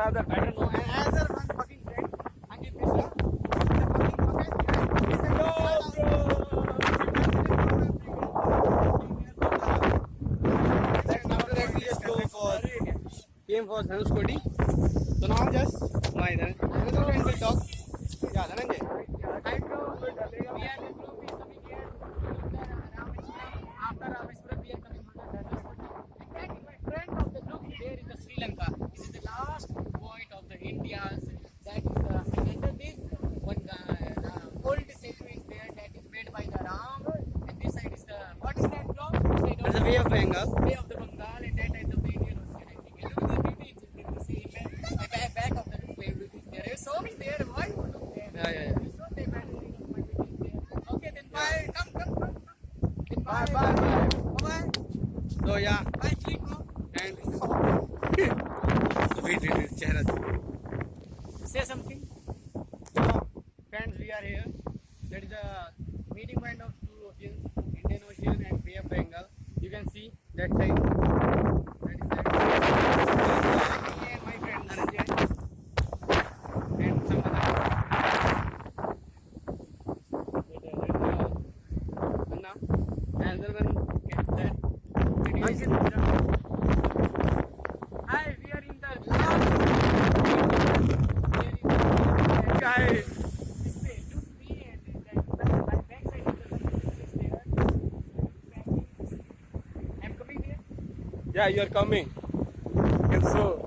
other, I don't know. And another one fucking friend, Ankit Mishra. The fucking fucker, he said, Yo, Then after that, we just go for came for Dhanushkodi. So now just my then another friend will talk. Yeah, Dhananjay. Right now, we are the group is coming here. After Rameswaram, we are coming on the Dhanushkodi. Exactly, my friend of the group there is the Sri Lanka. This is the last point of the India, That is uh, under this one uh, old statue is there that is made by the Ram. And this side is the what is that block? That's the Bay of Bengal. Bay of the Bengal, and that is the Indian Ocean. I think. And look, the baby is back, of the baby. There's so many there. Why? Yeah, yeah, yeah. Okay, then bye. Yeah. Come, come, come. Then bye, bye, bye. Bye. bye. So yeah. Bye, Chico. Thanks. so wait, wait, wait. Chehra. Say something. So, friends, we are here. That is the meeting point of two oceans, Indian Ocean and Bay of Bengal. You can see that side. That is that. Me and my friend Dhananjay and some other. Anna. Another one is that. Ankit Mishra. Hi, we are in the last. Guys. This way, look me and then my back side of the country is there. I'm coming there. Yeah, you are coming. And so,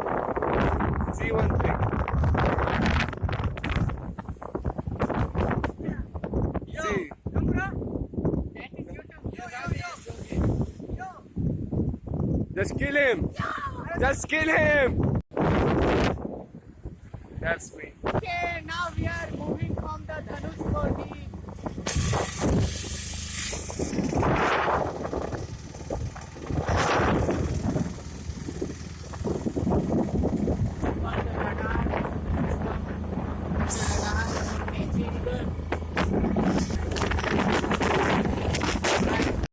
C13. Yo, See. come bro. That is YouTube. Yo, yo, yo. Yo. Just kill him. Just kill him. That's me. Okay, now